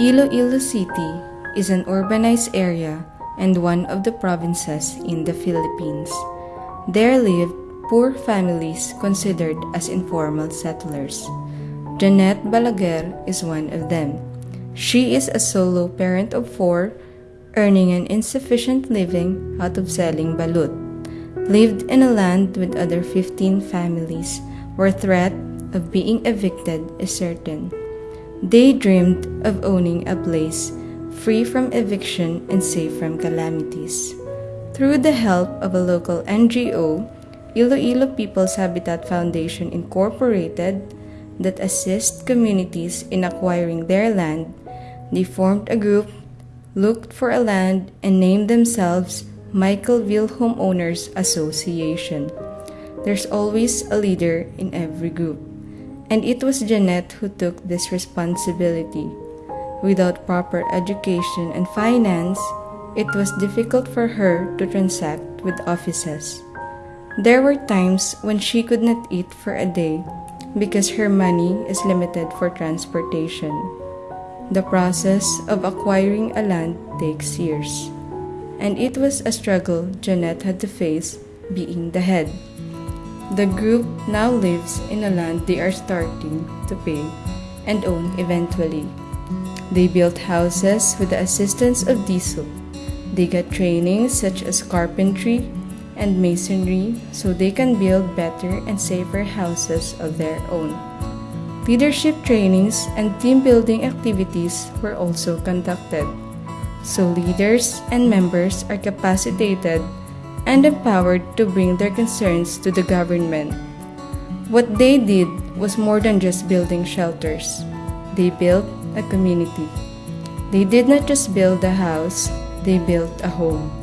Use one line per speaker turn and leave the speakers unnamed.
Iloilo City is an urbanized area and one of the provinces in the Philippines. There lived poor families considered as informal settlers. Janet Balaguer is one of them. She is a solo parent of four, earning an insufficient living out of selling balut. Lived in a land with other 15 families where threat of being evicted is certain. They dreamed of owning a place free from eviction and safe from calamities. Through the help of a local NGO, Iloilo People's Habitat Foundation Incorporated, that assists communities in acquiring their land, they formed a group, looked for a land, and named themselves Michaelville Homeowners Association. There's always a leader in every group, and it was Jeanette who took this responsibility. Without proper education and finance, it was difficult for her to transact with offices. There were times when she could not eat for a day because her money is limited for transportation. The process of acquiring a land takes years, and it was a struggle Jeanette had to face being the head. The group now lives in a land they are starting to pay and own eventually. They built houses with the assistance of diesel. They got training such as carpentry and masonry so they can build better and safer houses of their own. Leadership trainings and team building activities were also conducted, so leaders and members are capacitated and empowered to bring their concerns to the government. What they did was more than just building shelters. They built a community. They did not just build a house, they built a home.